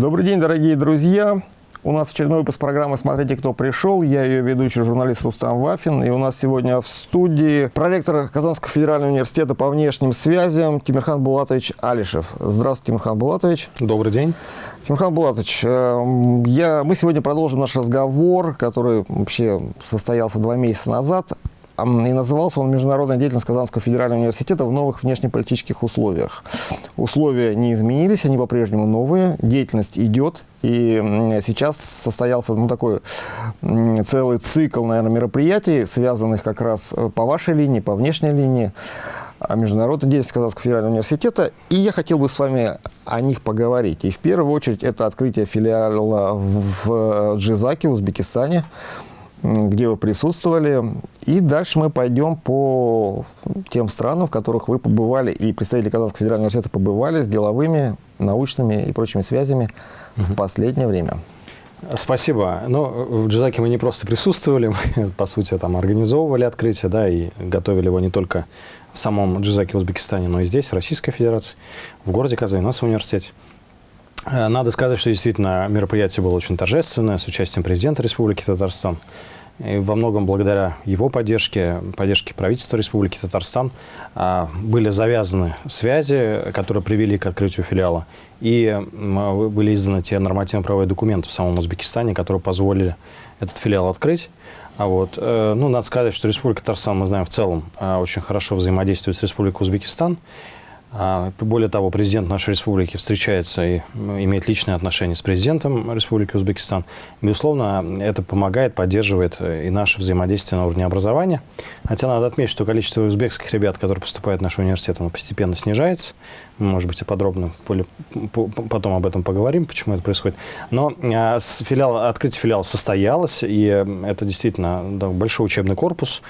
Добрый день, дорогие друзья! У нас очередной выпуск программы «Смотрите, кто пришел». Я ее ведущий журналист Рустам Вафин. И у нас сегодня в студии проректор Казанского федерального университета по внешним связям Тимирхан Булатович Алишев. Здравствуйте, Тимирхан Булатович. Добрый день. Тимирхан Булатович, э, я, мы сегодня продолжим наш разговор, который вообще состоялся два месяца назад и назывался он «Международная деятельность Казанского федерального университета в новых внешнеполитических условиях». Условия не изменились, они по-прежнему новые, деятельность идет, и сейчас состоялся ну, такой целый цикл, наверное, мероприятий, связанных как раз э, по вашей линии, по внешней линии, международной деятельности Казанского федерального университета. И я хотел бы с вами о них поговорить. И в первую очередь это открытие филиала в Джизаке, в Узбекистане где вы присутствовали. И дальше мы пойдем по тем странам, в которых вы побывали, и представители Казанского федерального университета побывали с деловыми, научными и прочими связями угу. в последнее время. Спасибо. Но ну, в Джизаке мы не просто присутствовали, мы, по сути, там организовывали открытие, да, и готовили его не только в самом Джизаке в Узбекистане, но и здесь, в Российской Федерации, в городе Казань, у нас в университете. Э, надо сказать, что действительно мероприятие было очень торжественное, с участием президента Республики Татарстан. И во многом благодаря его поддержке, поддержке правительства Республики Татарстан, а, были завязаны связи, которые привели к открытию филиала. И были изданы те нормативно-правовые документы в самом Узбекистане, которые позволили этот филиал открыть. А вот, э, ну, надо сказать, что Республика Татарстан, мы знаем, в целом э, очень хорошо взаимодействует с Республикой Узбекистан. А, более того, президент нашей республики встречается и имеет личные отношения с президентом Республики Узбекистан. Безусловно, это помогает, поддерживает э, и наше взаимодействие на уровне образования. Хотя надо отметить, что количество узбекских ребят, которые поступают в наш университет, оно постепенно снижается. Может быть, и подробно потом об этом поговорим, почему это происходит. Но а, филиал, открытие филиала состоялось, и это действительно большой учебный корпус.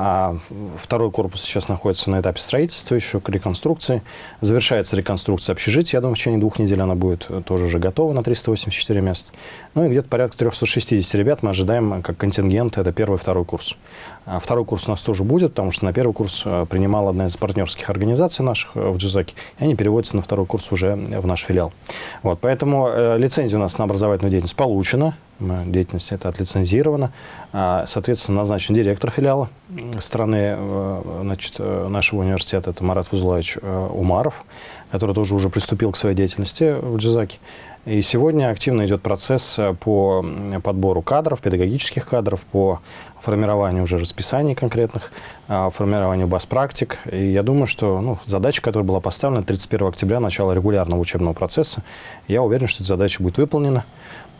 А второй корпус сейчас находится на этапе строительства, еще к реконструкции. Завершается реконструкция общежития. Я думаю, в течение двух недель она будет э, тоже уже готова на 384 места. Ну и где-то порядка 360 ребят мы ожидаем как контингент. Это первый и второй курс. А второй курс у нас тоже будет, потому что на первый курс э, принимала одна из партнерских организаций наших э, в Джизаке. И они переводятся на второй курс уже в наш филиал. Вот, поэтому лицензия у нас на образовательную деятельность получена деятельность это отлицензировано. А, соответственно, назначен директор филиала страны э, значит, э, нашего университета, это Марат Фузулаевич э, Умаров, который тоже уже приступил к своей деятельности в Джизаке. И сегодня активно идет процесс по подбору кадров, педагогических кадров, по формированию уже расписаний конкретных, формированию баз-практик. И я думаю, что ну, задача, которая была поставлена 31 октября, начало регулярного учебного процесса, я уверен, что эта задача будет выполнена.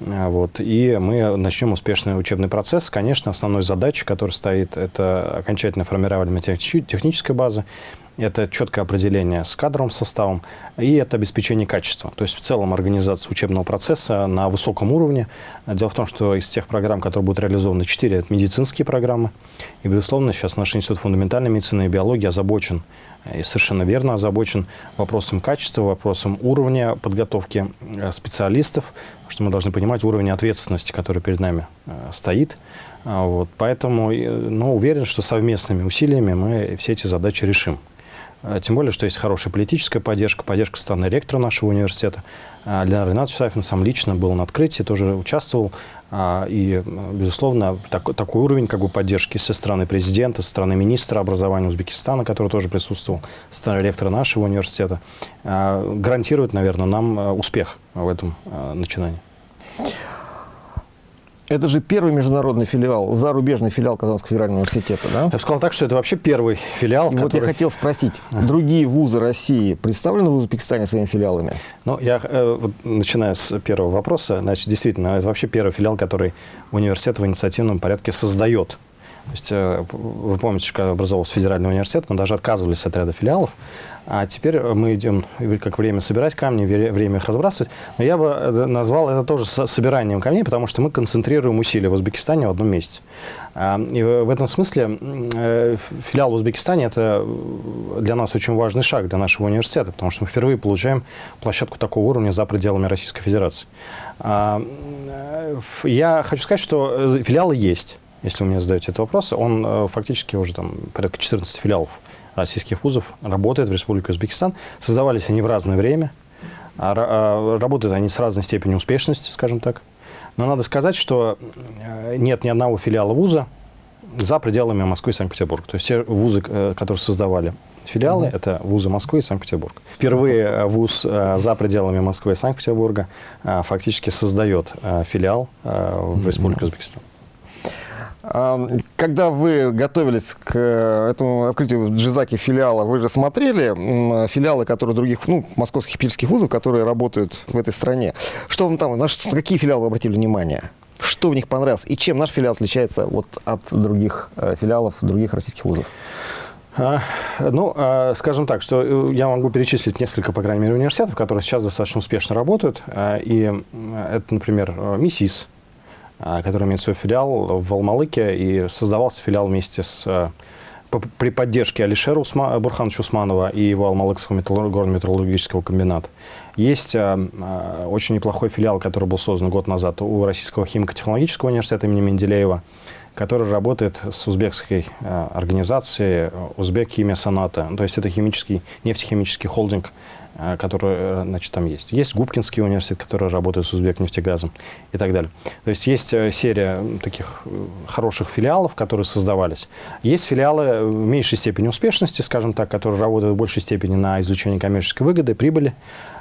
А, вот, и мы начнем успешный учебный процесс. Конечно, основной задачей, которая стоит, это окончательное формирование технической базы, это четкое определение с кадровым составом и это обеспечение качества. То есть в целом организация учебного процесса на высоком уровне. Дело в том, что из тех программ, которые будут реализованы, четыре – это медицинские программы. И, безусловно, сейчас наш институт фундаментальной медицины и биологии озабочен и совершенно верно озабочен вопросом качества, вопросом уровня подготовки э, специалистов, что мы должны понимать уровень ответственности, который перед нами э, стоит. А, вот, поэтому ну, уверен, что совместными усилиями мы все эти задачи решим. А, тем более, что есть хорошая политическая поддержка, поддержка страны ректора нашего университета. А, Леонард Ренатович Сафин сам лично был на открытии, тоже участвовал. А, и, безусловно, так, такой уровень как бы, поддержки со стороны президента, со стороны министра образования Узбекистана, который тоже присутствовал, со стороны ректора нашего университета, гарантирует, наверное, нам успех в этом начинании. Это же первый международный филиал, зарубежный филиал Казанского федерального университета, да? Я бы сказал так, что это вообще первый филиал, который... Вот я хотел спросить, другие вузы России представлены в Узбекистане своими филиалами? Ну, я, э, начиная с первого вопроса, значит, действительно, это вообще первый филиал, который университет в инициативном порядке создает. То есть, э, вы помните, когда образовался федеральный университет, мы даже отказывались от ряда филиалов, а теперь мы идем, как время собирать камни, время их разбрасывать. Но я бы э, назвал это тоже собиранием камней, потому что мы концентрируем усилия в Узбекистане в одном месте. А, и в этом смысле э, филиал в Узбекистане – это для нас очень важный шаг, для нашего университета, потому что мы впервые получаем площадку такого уровня за пределами Российской Федерации. А, я хочу сказать, что филиалы есть, если вы мне задаете этот вопрос. Он фактически уже там порядка 14 филиалов российских вузов работает в Республике Узбекистан. Создавались они в разное время. А, работают они с разной степенью успешности, скажем так. Но надо сказать, что нет ни одного филиала вуза за пределами Москвы и Санкт-Петербурга. То есть все вузы, которые создавали филиалы, mm-hmm. это вузы Москвы и Санкт-Петербурга. Впервые вуз за пределами Москвы и Санкт-Петербурга фактически создает филиал в Республике Узбекистан. Когда вы готовились к э, этому открытию в Джизаке филиала, вы же смотрели филиалы, которые других, ну, московских питерских вузов, которые работают в этой стране. Что вам там, на что, какие филиалы вы обратили внимание? Что в них понравилось? И чем наш филиал отличается вот от других э, филиалов других российских вузов? А, ну, а, скажем так, что э, я могу перечислить несколько, по крайней мере, университетов, которые сейчас достаточно успешно работают. А, и это, например, МИСИС, а, который имеет свой филиал в Алмалыке, и создавался филиал вместе с э, при поддержке Алишера Усма, Бурхановича Усманова и его Алмалыкского металлург, горно-металлургического комбината. Есть а, а, очень неплохой филиал, который был создан год назад у Российского химико-технологического университета имени Менделеева, который работает с узбекской а, организацией Узбек Химия Соната. То есть это химический, нефтехимический холдинг, Э, которые э, значит, там есть. Есть Губкинский университет, который работает с Узбекнефтегазом и так далее. То есть есть э, серия таких хороших филиалов, которые создавались. Есть филиалы в меньшей степени успешности, скажем так, которые работают в большей степени на изучении коммерческой выгоды, прибыли,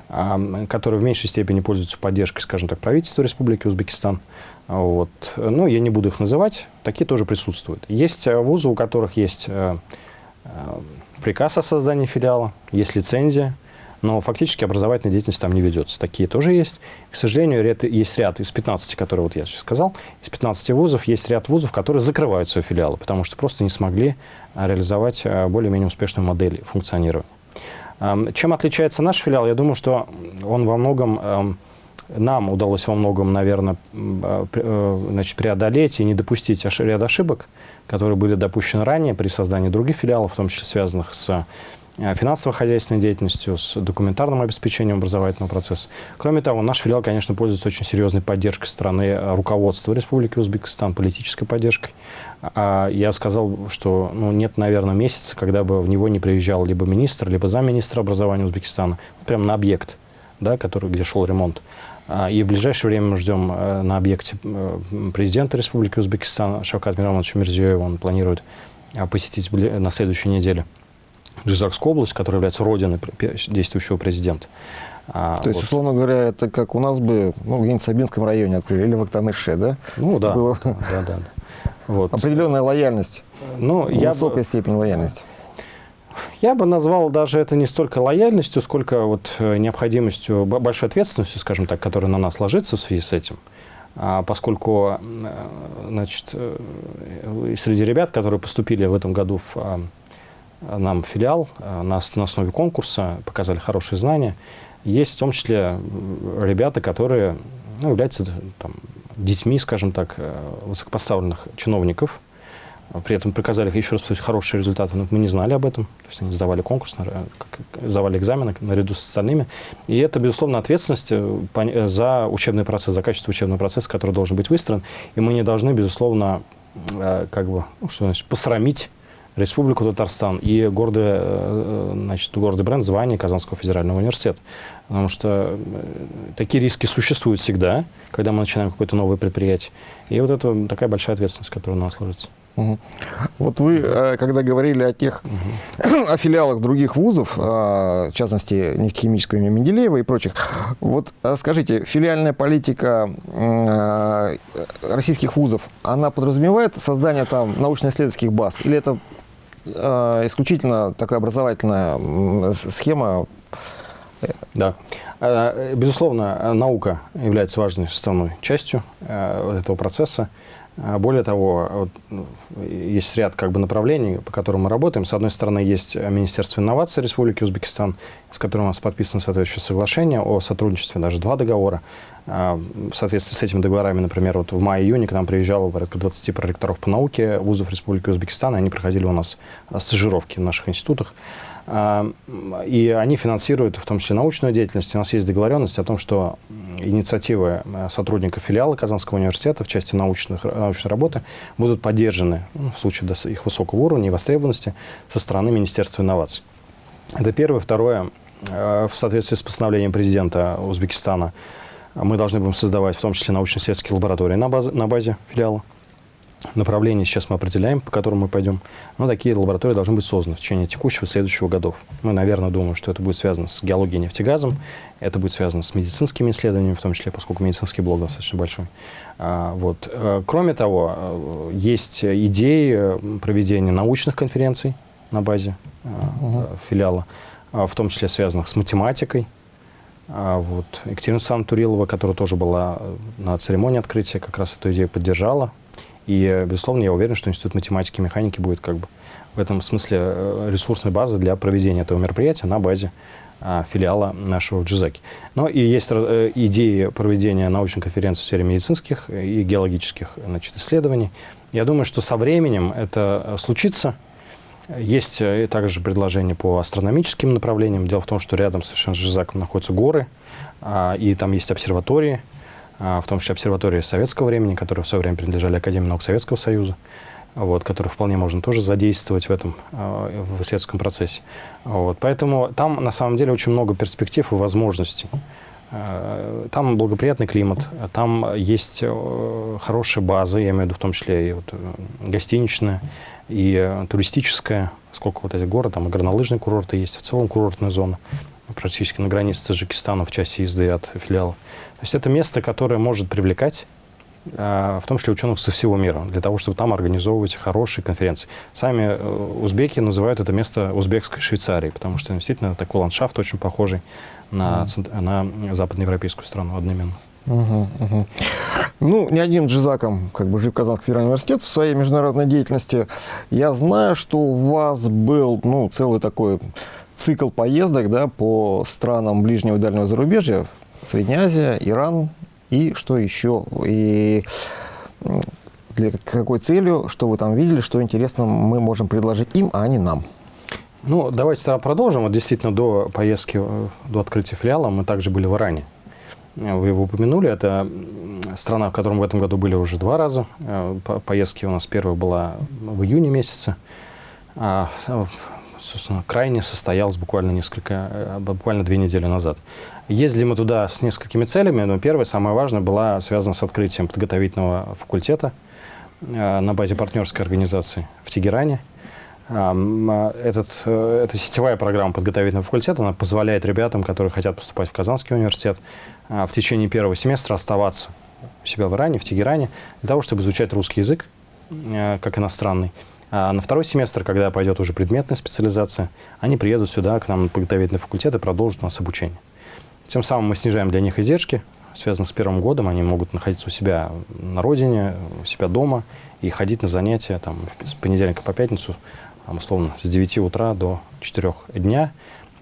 которые в меньшей степени пользуются поддержкой, скажем так, правительства Республики Узбекистан. Вот. Ну, я не буду их называть, такие тоже присутствуют. Есть вузы, у которых есть приказ о создании филиала, есть лицензия, но фактически образовательная деятельность там не ведется. Такие тоже есть. К сожалению, ряд, есть ряд из 15, которые вот я сейчас сказал, из 15 вузов есть ряд вузов, которые закрывают свои филиалы, потому что просто не смогли реализовать более-менее успешную модель функционирования. Чем отличается наш филиал? Я думаю, что он во многом нам удалось во многом, наверное, а, э, значит, преодолеть и не допустить ряд ошибок, которые были допущены ранее при создании других филиалов, в том числе связанных с Э, финансово-хозяйственной деятельностью, с документарным обеспечением образовательного процесса. Кроме того, наш филиал, конечно, пользуется очень серьезной поддержкой стороны э, руководства Республики Узбекистан, политической поддержкой. А я сказал, что ну, нет, наверное, месяца, когда бы в него не приезжал либо министр, либо замминистра образования Узбекистана, прямо на объект, да, который, где шел ремонт. А, и в ближайшее время мы ждем э, на объекте президента Республики Узбекистан Шавкат Миромовича Мирзиёева. Он планирует посетить на следующей неделе Джизакскую область, которая является родиной действующего президента. А, То есть, вот. условно говоря, это как у нас бы ну, где-нибудь в Сабинском районе открыли, или в Актаныше, да? Ну да, Было... да, да, да. Вот. Определенная лояльность, ну, высокая бы... степень лояльности. Я бы назвал даже это не столько лояльностью, сколько вот э, необходимостью, большой ответственностью, скажем так, которая на нас ложится в связи с этим. А поскольку э, значит, э, среди ребят, которые поступили в этом году в а, нам филиал э, на, на основе конкурса, показали хорошие знания. Есть в том числе ребята, которые ну, являются там, детьми, скажем так, э, высокопоставленных чиновников. При этом показали еще раз сказать, хорошие результаты, но мы не знали об этом. То есть они сдавали конкурс, сдавали экзамены наряду с остальными. И это, безусловно, ответственность э, за учебный процесс, за качество учебного процесса, который должен быть выстроен. И мы не должны, безусловно, как бы, ну, что значит, посрамить Республику Татарстан и гордый, э, значит, гордый бренд звания Казанского федерального университета. Потому что э, такие риски существуют всегда, когда мы начинаем какое-то новое предприятие. И вот это такая большая ответственность, которая у нас ложится. Угу. Вот вы, э, когда говорили о тех, угу. о филиалах других вузов, в частности, нефтехимического имени Менделеева и прочих, вот скажите, филиальная политика российских вузов, она подразумевает создание там научно-исследовательских баз? Или это Э, исключительно такая образовательная схема. Да. Э, безусловно, наука является важной составной частью э, этого процесса. Более того, ну, есть ряд как бы, направлений, по которым мы работаем. С одной стороны, есть Министерство инноваций Республики Узбекистан, с которым у нас подписано соответствующее соглашение о сотрудничестве, даже два договора. В соответствии с этими договорами, например, вот в мае-июне к нам приезжало порядка 20 проректоров по науке вузов Республики Узбекистан, и они проходили у нас стажировки в наших институтах. А, и они финансируют в том числе научную деятельность. У нас есть договоренность о том, что инициативы а, сотрудников филиала Казанского университета в части научных, научной работы будут поддержаны ну, в случае их высокого уровня и востребованности со стороны Министерства инноваций. Это первое. Второе. в соответствии с постановлением президента Узбекистана, мы должны будем создавать в том числе научно-исследовательские лаборатории на, базе, на базе филиала. Направление сейчас мы определяем, по которому мы пойдем. Но такие лаборатории должны быть созданы в течение текущего и следующего годов. Мы, наверное, думаем, что это будет связано с геологией и нефтегазом, это будет связано с медицинскими исследованиями, в том числе, поскольку медицинский блок достаточно большой. А, вот. Э, кроме того, э, есть идеи э, проведения научных конференций на базе угу. филиала, в том числе связанных с математикой, а вот. Екатерина Александровна Турилова, которая тоже была на церемонии открытия, как раз эту идею поддержала. И, безусловно, я уверен, что Институт математики и механики будет как бы в этом смысле э, ресурсной базой для проведения этого мероприятия на базе а, филиала нашего в Джизаке. Но и есть э, идеи проведения научной конференции в сфере медицинских и геологических значит, исследований. Я думаю, что со временем это случится. Есть э, также предложения по астрономическим направлениям. Дело в том, что рядом совершенно с Жизаком находятся горы, а, и там есть обсерватории, в том числе обсерватории советского времени, которые в свое время принадлежали Академии наук Советского Союза, вот, которые вполне можно тоже задействовать в этом а, в исследовательском процессе. Вот, поэтому там на самом деле очень много перспектив и возможностей. А, там благоприятный климат, там есть э, хорошая база, я имею в виду в том числе и вот э, гостиничная, и э, туристическая, сколько вот этих город, там и горнолыжные курорты есть, в целом курортная зона практически на границе с Таджикистаном в части езды от филиала. То есть это место, которое может привлекать а, в том числе ученых со всего мира, для того, чтобы там организовывать хорошие конференции. Сами э, узбеки называют это место узбекской Швейцарией, потому что действительно такой ландшафт очень похожий на, mm. на западноевропейскую страну одновременно. Угу, угу. Ну, не одним джизаком как бы жив Казанский федеральный университет в своей международной деятельности. Я знаю, что у вас был ну, целый такой цикл поездок да, по странам ближнего и дальнего зарубежья, Средняя Азия, Иран и что еще, и для какой целью, что вы там видели, что интересно мы можем предложить им, а не нам. Ну, давайте тогда продолжим. Вот действительно, до поездки, э, до открытия филиала мы также были в Иране. Вы его упомянули. Это страна, в которой мы в этом году были уже два раза. Э, поездки у нас первая была в июне месяце. А собственно, крайне состоялась буквально несколько, э, буквально две недели назад. Ездили мы туда с несколькими целями, но первая, самая важная, была связана с открытием подготовительного факультета э, на базе партнерской организации в Тегеране. Э, этот, эта сетевая программа подготовительного факультета она позволяет ребятам, которые хотят поступать в Казанский университет, в течение первого семестра оставаться у себя в Иране, в Тегеране, для того, чтобы изучать русский язык как иностранный. А на второй семестр, когда пойдет уже предметная специализация, они приедут сюда, к нам на подготовительный факультет и продолжат у нас обучение. Тем самым мы снижаем для них издержки, связанные с первым годом. Они могут находиться у себя на родине, у себя дома и ходить на занятия там, с понедельника по пятницу, там, условно, с 9 утра до 4 дня.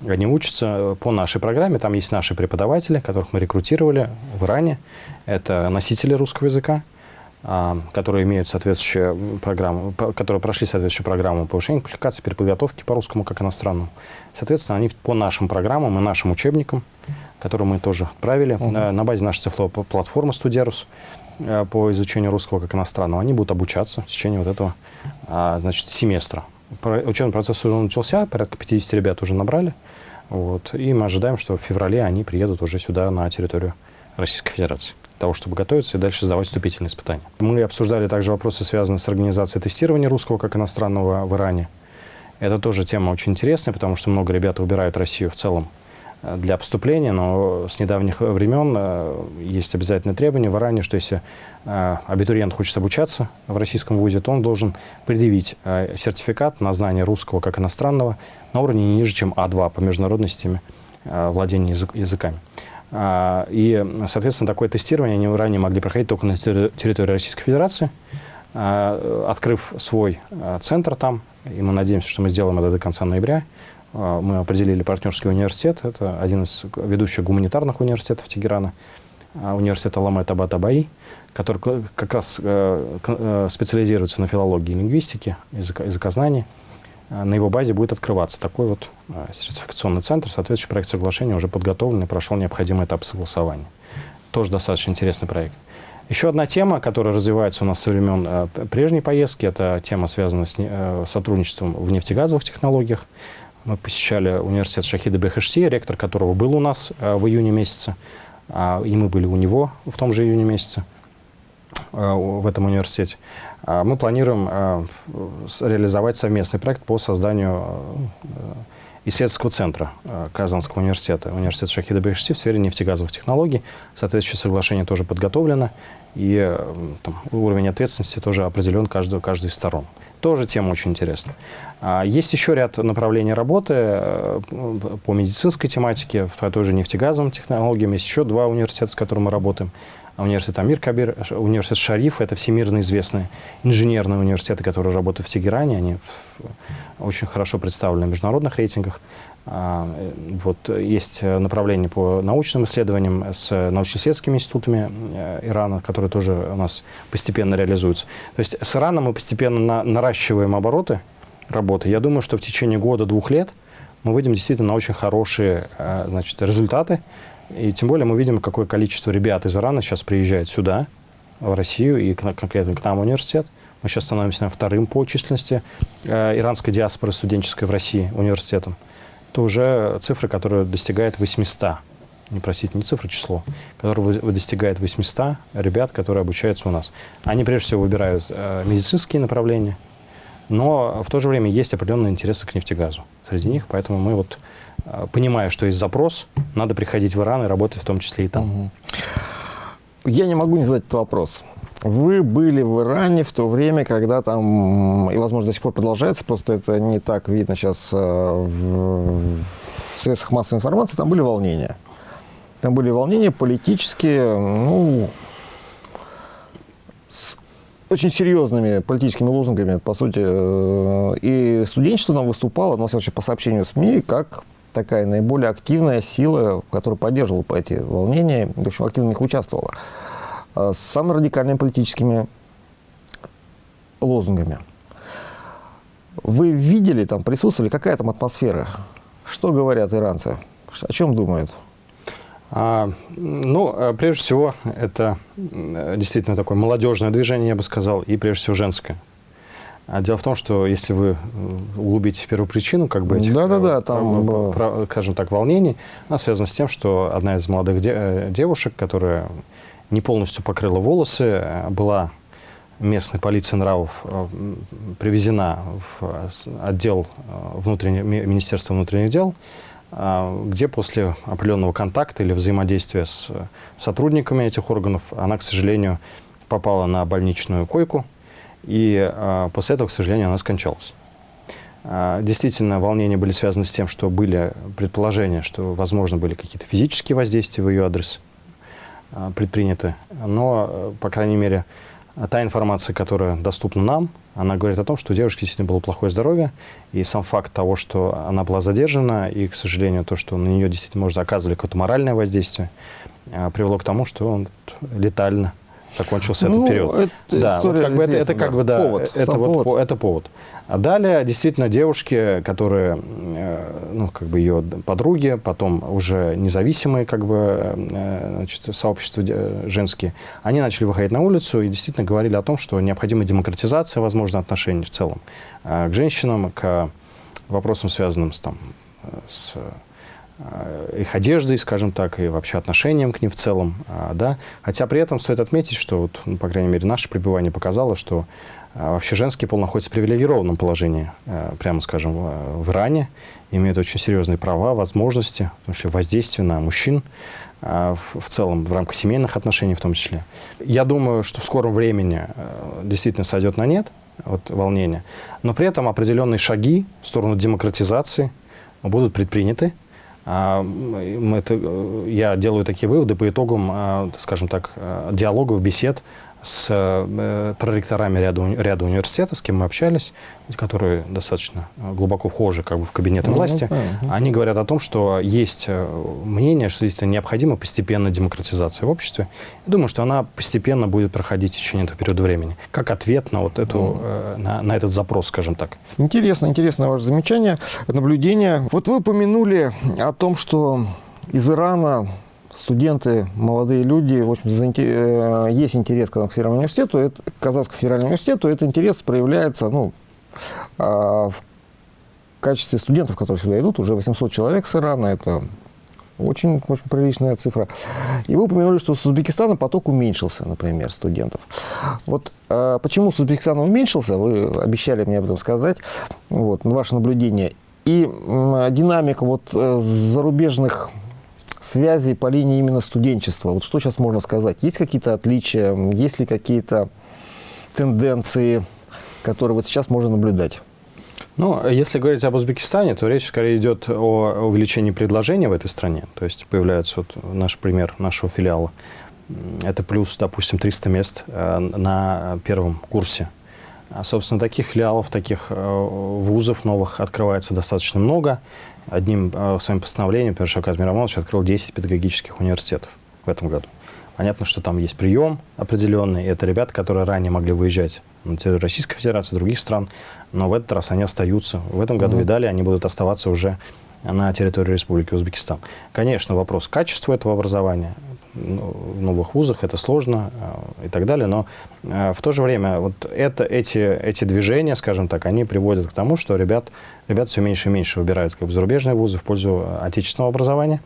Они учатся по нашей программе. Там есть наши преподаватели, которых мы рекрутировали в Иране. Это носители русского языка. А, которые имеют соответствующую программу, которые прошли соответствующую программу повышения квалификации, переподготовки по русскому как иностранному. Соответственно, они по нашим программам и нашим учебникам, которые мы тоже отправили угу. на, базе нашей цифровой платформы «Студерус», э, по изучению русского как иностранного, они будут обучаться в течение вот этого а, значит, семестра. Учебный процесс уже начался, порядка 50 ребят уже набрали. Вот, и мы ожидаем, что в феврале они приедут уже сюда, на территорию Российской Федерации того, чтобы готовиться и дальше сдавать вступительные испытания. Мы обсуждали также вопросы, связанные с организацией тестирования русского как иностранного в Иране. Это тоже тема очень интересная, потому что много ребят выбирают Россию в целом э, для поступления, но с недавних времен э, есть обязательное требование в Иране, что если э, абитуриент хочет обучаться в российском вузе, то он должен предъявить сертификат на знание русского как иностранного на уровне не ниже, чем А2 по международной системе владения языками. А, и, соответственно, такое тестирование они ранее могли проходить только на территории Российской Федерации, а, открыв свой а, центр там. И мы надеемся, что мы сделаем это до конца ноября. Мы определили партнерский университет. Это один из ведущих гуманитарных университетов Тегерана, университет Аламет Абатабаи, который как раз э, э, специализируется на филологии и лингвистике, языкознании. А, на его базе будет открываться такой вот а, сертификационный центр. Соответствующий проект соглашения уже подготовлен и прошел необходимый этап согласования. Тоже достаточно интересный проект. Еще одна тема, которая развивается у нас со времен э, прежней поездки, это тема, связанная с э, сотрудничеством в нефтегазовых технологиях. Мы посещали университет Шахида Бехешти, ректор которого был у нас в июне месяце, а, и мы были у него в том же июне месяце в этом университете. А мы планируем реализовать совместный проект по созданию исследовательского центра э, Казанского университета, университет Шахида Бехшти в сфере нефтегазовых технологий. Соответствующее соглашение тоже подготовлено, и э, там, уровень ответственности тоже определен каждой, каждой из сторон. Тоже тема очень интересная. А, есть еще ряд направлений работы э, по медицинской тематике, по той же нефтегазовым технологиям. Есть еще два университета, с которыми мы работаем университет Амир Кабир, университет Шариф, это всемирно известные инженерные университеты, которые работают в Тегеране, они в, очень хорошо представлены в международных рейтингах. А, вот, есть направление по научным исследованиям с научно-исследовательскими институтами э, Ирана, которые тоже у нас постепенно реализуются. То есть с Ираном мы постепенно на, наращиваем обороты работы. Я думаю, что в течение года-двух лет мы выйдем действительно на очень хорошие э, значит, результаты. И тем более мы видим, какое количество ребят из Ирана сейчас приезжает сюда, в Россию, и конкретно к нам в университет. Мы сейчас становимся вторым по численности э, иранской диаспоры студенческой в России университетом. Это уже цифры, которые достигают 800. Не простите, не цифра, число, которое достигает 800 ребят, которые обучаются у нас. Они прежде всего выбирают э, медицинские направления, но в то же время есть определенные интересы к нефтегазу среди них, поэтому мы вот понимая, что есть запрос, надо приходить в Иран и работать в том числе и там. Я не могу не задать этот вопрос. Вы были в Иране в то время, когда там, и, возможно, до сих пор продолжается, просто это не так видно сейчас э, в, в средствах массовой информации, там были волнения. Там были волнения политические, ну, с очень серьезными политическими лозунгами, по сути. Э, и студенчество там выступало, но, по сообщению СМИ, как такая наиболее активная сила, которая поддерживала по эти волнения, в общем, активно в них участвовала, а, с самыми радикальными политическими лозунгами. Вы видели там, присутствовали, какая там атмосфера? Что говорят иранцы? О чем думают? А, ну, а, прежде всего, это действительно такое молодежное движение, я бы сказал, и прежде всего женское. А дело в том, что если вы э, углубитесь в первую причину как бы этих, да, да, да, там, про, про, скажем так, волнений, она связана с тем, что одна из молодых де, э, девушек, которая не полностью покрыла волосы, э, была местной полицией нравов привезена в отдел внутренне, Министерства внутренних дел, где после определенного контакта или взаимодействия с сотрудниками этих органов она, к сожалению, попала на больничную койку, и а, после этого, к сожалению, она скончалась. А, действительно, волнения были связаны с тем, что были предположения, что, возможно, были какие-то физические воздействия в ее адрес а, предприняты. Но, по крайней мере, та информация, которая доступна нам, она говорит о том, что у девушки действительно было плохое здоровье, и сам факт того, что она была задержана, и, к сожалению, то, что на нее действительно, может, оказывали какое-то моральное воздействие, привело к тому, что он летально закончился ну, этот период. Это да, вот как бы это, это как да. бы да, повод, это вот повод. это повод. А далее действительно девушки, которые, э, ну как бы ее подруги, потом уже независимые как бы э, значит, сообщества женские, они начали выходить на улицу и действительно говорили о том, что необходима демократизация, возможно, отношений в целом э, к женщинам, к вопросам, связанным с там с Э, их одеждой, скажем так, и вообще отношением к ним в целом. А, да? Хотя при этом стоит отметить, что, вот, ну, по крайней мере, наше пребывание показало, что а, вообще женский пол находится в привилегированном положении, э, прямо скажем, в Иране, имеют очень серьезные права, возможности, вообще воздействие на мужчин в целом, в рамках семейных отношений в том числе. Я думаю, что в скором времени э, действительно сойдет на нет вот, волнение, но при этом определенные шаги в сторону демократизации будут предприняты, а, это, э, я делаю такие выводы по итогам, а, скажем так, э, диалогов, бесед с э, проректорами ряда, ряда университетов, с кем мы общались, которые достаточно глубоко вхожи как бы, в кабинеты ну, власти, ну, они говорят о том, что есть мнение, что это необходима постепенная демократизация в обществе. Я думаю, что она постепенно будет проходить в течение этого периода времени, как ответ на, вот эту, mm. на, на этот запрос, скажем так. Интересно, интересно ваше замечание, наблюдение. Вот вы упомянули о том, что из Ирана студенты, молодые люди, в общем, э, есть интерес к Казанскому федеральному университету, это, Казанскому федеральному университету, этот интерес проявляется, ну, а, в качестве студентов, которые сюда идут, уже 800 человек с Ирана, это очень, очень приличная цифра. И вы упомянули, что с Узбекистана поток уменьшился, например, студентов. Вот э, почему с Узбекистана уменьшился, вы обещали мне об этом сказать, вот, ваше наблюдение. И э, динамика вот, э, зарубежных связей по линии именно студенчества. Вот что сейчас можно сказать? Есть какие-то отличия, есть ли какие-то тенденции, которые вот сейчас можно наблюдать? Ну, если говорить об Узбекистане, то речь скорее идет о увеличении предложения в этой стране. То есть появляется вот наш пример нашего филиала. Это плюс, допустим, 300 мест э, на первом курсе. А, собственно, таких филиалов, таких э, вузов новых открывается достаточно много. Одним э, своим постановлением Петр Шавкат Мирамонович открыл 10 педагогических университетов в этом году. Понятно, что там есть прием определенный. Это ребята, которые ранее могли выезжать на территорию Российской Федерации, других стран, но в этот раз они остаются. В этом году mm-hmm. и далее они будут оставаться уже на территории Республики Узбекистан. Конечно, вопрос качества этого образования в новых вузах, это сложно э, и так далее, но э, в то же время вот это, эти, эти движения, скажем так, они приводят к тому, что ребят, ребят все меньше и меньше выбирают как бы, зарубежные вузы в пользу отечественного образования.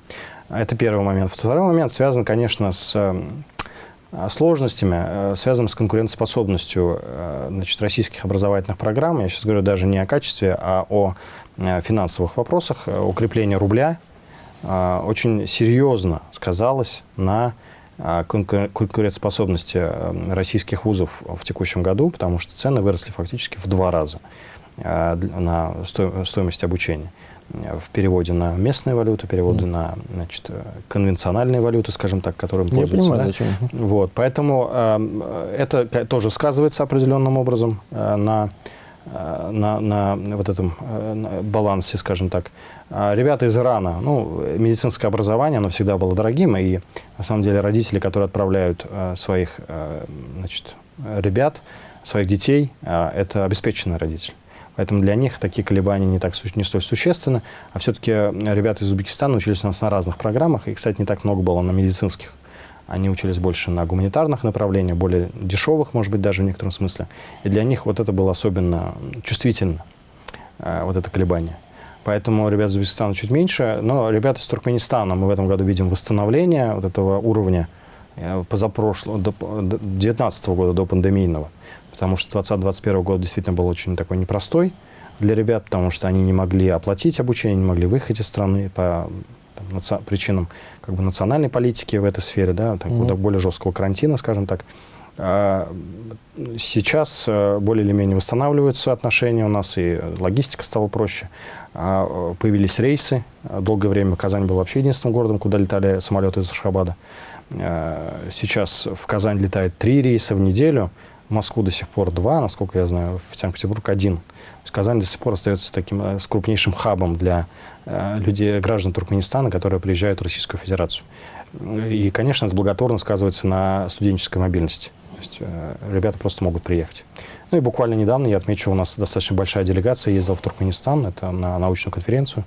Это первый момент. Второй момент связан, конечно, с э, сложностями, э, связанными с конкурентоспособностью э, значит, российских образовательных программ. Я сейчас говорю даже не о качестве, а о финансовых вопросах. Укрепление рубля очень серьезно сказалось на конкурентоспособности российских вузов в текущем году, потому что цены выросли фактически в два раза на стоимость обучения в переводе на местные валюты, переводы mm. на значит, конвенциональные валюты, скажем так, которым пользуются. Я понимаю, да? Вот, поэтому э, это тоже сказывается определенным образом э, на, э, на, на вот этом э, на балансе, скажем так. А ребята из Ирана, ну, медицинское образование, оно всегда было дорогим, и на самом деле родители, которые отправляют э, своих э, значит, ребят, своих детей, это обеспеченные родители. Поэтому для них такие колебания не, так, не столь существенны. А все-таки ребята из Узбекистана учились у нас на разных программах. И, кстати, не так много было на медицинских. Они учились больше на гуманитарных направлениях, более дешевых, может быть, даже в некотором смысле. И для них вот это было особенно чувствительно, вот это колебание. Поэтому ребят из Узбекистана чуть меньше. Но ребята из Туркменистана, мы в этом году видим восстановление вот этого уровня э, позапрошлого, до 2019 года, до пандемийного потому что 2020-2021 год действительно был очень такой непростой для ребят, потому что они не могли оплатить обучение, не могли выехать из страны по там, причинам как бы, национальной политики в этой сфере, да, так, mm-hmm. более жесткого карантина, скажем так. А, сейчас э, более или менее восстанавливаются отношения у нас, и логистика стала проще. А, появились рейсы. Долгое время Казань был вообще единственным городом, куда летали самолеты из Ашхабада. А, сейчас в Казань летает три рейса в неделю. В Москву до сих пор два, насколько я знаю, в Санкт-Петербург один. Казань до сих пор остается таким э, с крупнейшим хабом для э, людей, граждан Туркменистана, которые приезжают в Российскую Федерацию. И, конечно, это благотворно сказывается на студенческой мобильности. То есть э, ребята просто могут приехать. Ну и буквально недавно, я отмечу, у нас достаточно большая делегация ездила в Туркменистан, это на научную конференцию.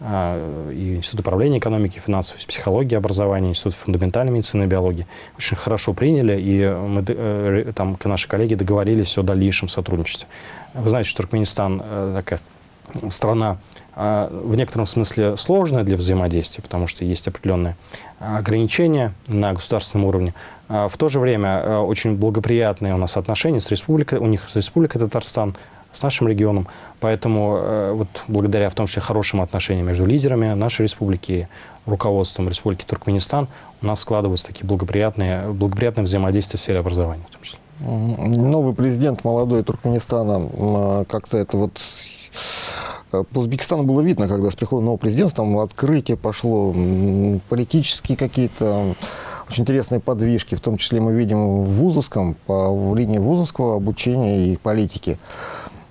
А, и Институт управления экономики, финансовой психологии, образования, Институт фундаментальной медицины и биологии очень хорошо приняли, и мы э, там наши коллеги договорились о дальнейшем сотрудничестве. Вы знаете, что Туркменистан э, такая страна а, в некотором смысле сложная для взаимодействия, потому что есть определенные ограничения на государственном уровне. А в то же время очень благоприятные у нас отношения с республикой, у них с Республикой Татарстан, с нашим регионом. Поэтому вот благодаря в том числе хорошим отношениям между лидерами нашей республики и руководством Республики Туркменистан у нас складываются такие благоприятные, благоприятные взаимодействия в сфере образования в том числе. Новый президент молодой Туркменистана, а, как-то это вот по Узбекистану было видно, когда с приходом нового президента там открытие пошло, политические какие-то очень интересные подвижки, в том числе мы видим в вузовском, по линии вузовского обучения и политики.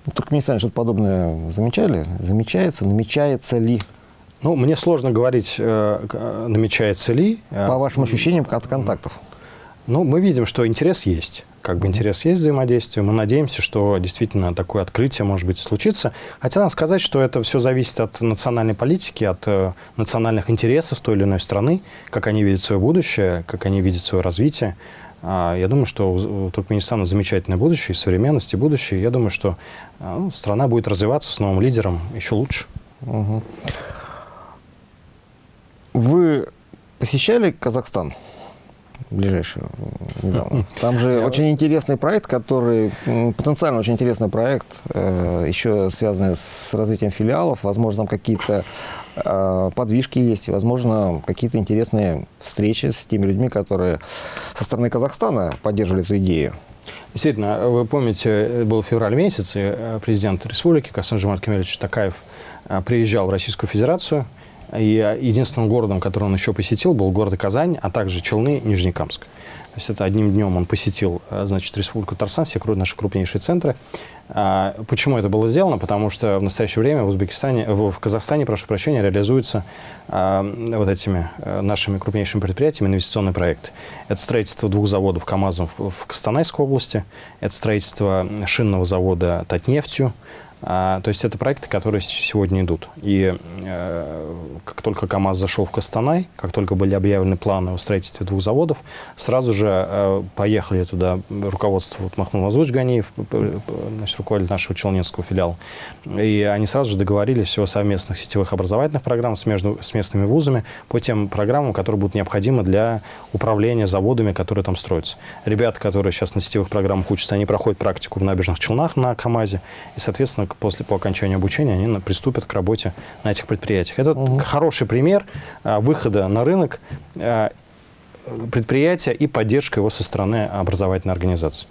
В Туркменистане что-то подобное замечали? Замечается? Намечается ли? Ну, мне сложно говорить, э, намечается ли. Э, По вашим ощущениям от контактов? Ну, мы видим, что интерес есть. Как бы интерес есть взаимодействие. Мы надеемся, что действительно такое открытие, может быть, случится. Хотя надо сказать, что это все зависит от национальной политики, от э, национальных интересов той или иной страны, как они видят свое будущее, как они видят свое развитие. А, я думаю, что у Туркменистана замечательное будущее, современность и будущее. Я думаю, что а, ну, страна будет развиваться с новым лидером еще лучше. Угу. Вы посещали Казахстан? Ближайший недавно. Там же очень интересный проект, который потенциально очень интересный проект, э, еще связанный с развитием филиалов. Возможно, там какие-то э, подвижки есть, возможно, какие-то интересные встречи с теми людьми, которые со стороны Казахстана поддерживали эту идею. Действительно, вы помните, был февраль месяц, и э, президент республики Касым Жомарт Кемельевич Такаев приезжал в Российскую Федерацию, и единственным городом, который он еще посетил, был город Казань, а также Челны, Нижнекамск. То есть это одним днем он посетил, э, значит, Республику Татарстан, все наши крупнейшие центры. А, почему это было сделано? Потому что в настоящее время в Узбекистане, в Казахстане, прошу прощения, реализуются а, вот этими а, нашими крупнейшими предприятиями инвестиционный проект. Это строительство двух заводов КАМАЗов в Костанайской области, это строительство шинного завода Татнефтью, то есть это проекты, которые сегодня идут. И э, как только КАМАЗ зашел в Костанай, как только были объявлены планы о строительстве двух заводов, сразу же э, поехали туда руководство вот, Махмуд Мазуч Ганиев, значит, руководитель нашего Челнинского филиала. И они сразу же договорились о совместных сетевых образовательных программах с, между, с местными вузами по тем программам, которые будут необходимы для управления заводами, которые там строятся. Ребята, которые сейчас на сетевых программах учатся, они проходят практику в набережных Челнах на КАМАЗе, и, соответственно, после, по окончанию обучения они приступят к работе на этих предприятиях. Это угу. хороший пример а, выхода на рынок а, предприятия и поддержка его со стороны образовательной организации.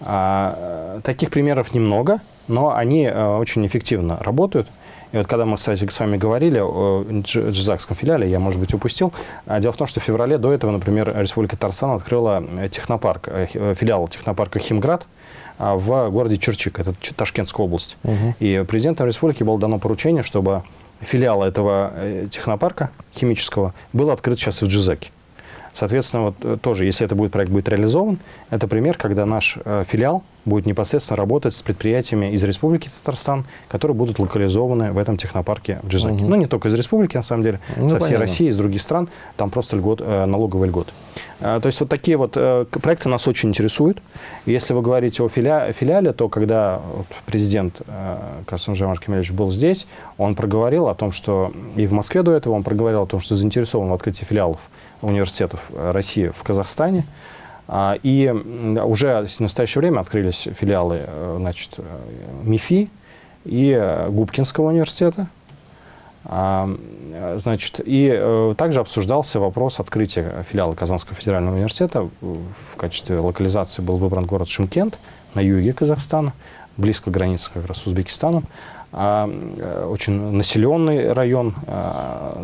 А, таких примеров немного, но они очень эффективно работают. И вот когда мы, кстати, с вами говорили о джизакском филиале, я, может быть, упустил. Дело в том, что в феврале до этого, например, Республика Татарстан открыла технопарк, э, филиал технопарка «Химград», в городе Черчик, это Ташкентская область. Угу. И президентом республики было дано поручение, чтобы филиал этого э, технопарка химического был открыт сейчас и в Джизаке. Соответственно, вот э, тоже, если это будет проект будет реализован, это пример, когда наш э, филиал будет непосредственно работать с предприятиями из Республики Татарстан, которые будут локализованы в этом технопарке в Джизаке. Угу. Ну, не только из Республики, на самом деле, ну, со всей понятно. России, из других стран, там просто льгот, э, налоговый льгот. То есть вот такие вот проекты нас очень интересуют. Если вы говорите о филиале, филиале то когда президент Касым Жамар Кемельевич был здесь, он проговорил о том, что и в Москве до этого он проговорил о том, что заинтересован в открытии филиалов университетов России в Казахстане. А, и уже в настоящее время открылись филиалы э, значит, э, МИФИ и э, Губкинского университета. А, значит, и также обсуждался вопрос открытия филиала Казанского федерального университета. В качестве локализации был выбран город Шимкент на юге Казахстана, близко к границе как раз с Узбекистаном. А, э, очень населенный район, а,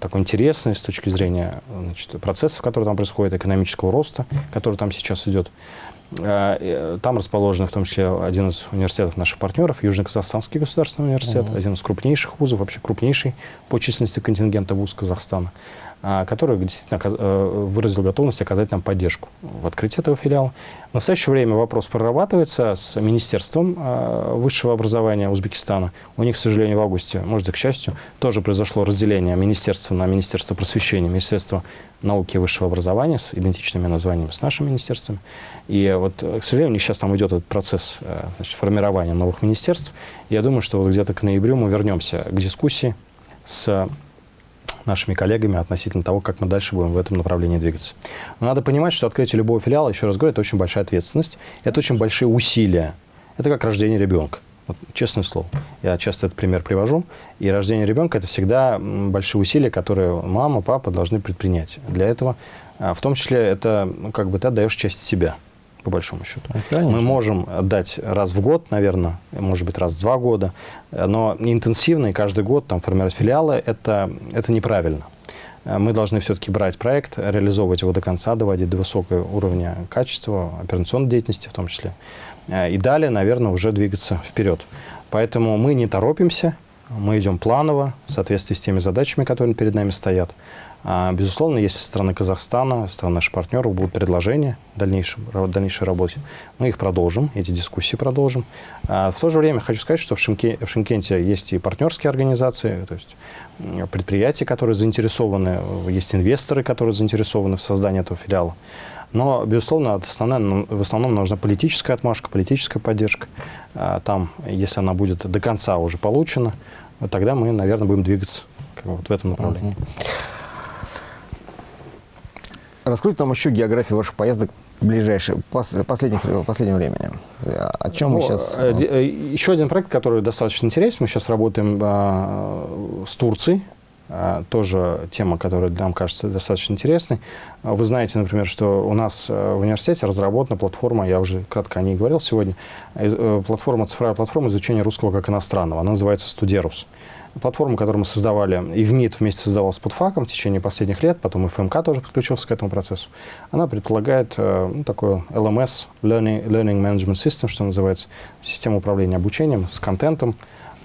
такой интересный с точки зрения значит, процессов, которые там происходят, экономического роста, который там сейчас идет. А, э, там расположен в том числе один из университетов наших партнеров, Южно-Казахстанский государственный университет, -huh. один из крупнейших вузов, вообще крупнейший по численности контингента вуз Казахстана. А, который действительно э, выразил готовность оказать нам поддержку в открытии этого филиала. В настоящее время вопрос прорабатывается с Министерством а, высшего образования Узбекистана. У них, к сожалению, в августе, может и к счастью, тоже произошло разделение министерства на Министерство просвещения, Министерство науки и высшего образования с идентичными названиями с нашим министерством. И вот, к сожалению, у них сейчас там идет этот процесс э, значит, формирования новых министерств. Я думаю, что вот где-то к ноябрю мы вернемся к дискуссии с нашими коллегами относительно того, как мы дальше будем в этом направлении двигаться. Но надо понимать, что открытие любого филиала, еще раз говорю, это очень большая ответственность, это очень большие усилия. Это как рождение ребенка. Вот, честное слово. Я часто этот пример привожу. И рождение ребенка – это всегда большие усилия, которые мама, папа должны предпринять. Для этого, а, в том числе, это ну, как бы ты отдаешь часть себя по большому счету. Конечно. Мы можем дать раз в год, наверное, может быть, раз в два года, но интенсивно и каждый год там формировать филиалы это, – это неправильно. Мы должны все-таки брать проект, реализовывать его до конца, доводить до высокого уровня качества, операционной деятельности в том числе. И далее, наверное, уже двигаться вперед. Поэтому мы не торопимся, мы идем планово, в соответствии с теми задачами, которые перед нами стоят. А, безусловно, если со стороны Казахстана, со стороны наших партнеров будут предложения в дальнейшем, дальнейшей работе, мы их продолжим, эти дискуссии продолжим. А, в то же время хочу сказать, что в, Шимке, в Шимкенте есть и партнерские организации, то есть предприятия, которые заинтересованы, есть инвесторы, которые заинтересованы в создании этого филиала. Но, безусловно, основная, в основном нужна политическая отмашка, политическая поддержка. А, там, если она будет до конца уже получена, тогда мы, наверное, будем двигаться вот в этом направлении. Раскройте нам еще географию ваших поездок ближайшее, последних, последнего времени. О чем мы сейчас... Э, э, еще один проект, который достаточно интересен. Мы сейчас работаем а, с Турцией. А, тоже тема, которая нам кажется достаточно интересной. Вы знаете, например, что у нас э, в университете разработана платформа, я уже кратко о ней говорил сегодня, платформа, цифровая платформа изучения русского как иностранного. Она называется «Студерус». Платформу, которую мы создавали, и в МИД вместе создавалась под ФАКом в течение последних лет, потом и ФМК тоже подключился к этому процессу, она предполагает э, ну, такое LMS, Learning, Learning Management System, что называется, систему управления обучением с контентом,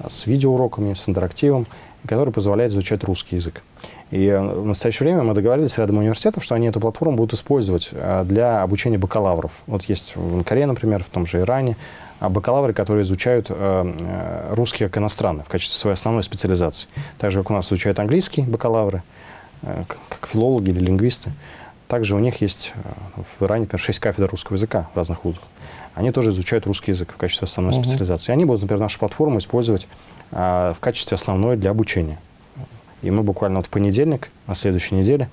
с видеоуроками, с интерактивом, который позволяет изучать русский язык. И э, в настоящее время мы договорились с рядом университетов, что они эту платформу будут использовать э, для обучения бакалавров. Вот есть в Корее, например, в том же Иране, бакалавры, которые изучают э, русский как иностранный в качестве своей основной специализации. Так же, как у нас изучают английский бакалавры, как филологи или лингвисты. Также у них есть в Иране, например, 6 кафедр русского языка в разных вузах. Они тоже изучают русский язык в качестве основной uh -huh. специализации. Они будут, например, нашу платформу использовать а, в качестве основной для обучения. И мы буквально вот в понедельник, на следующей неделе,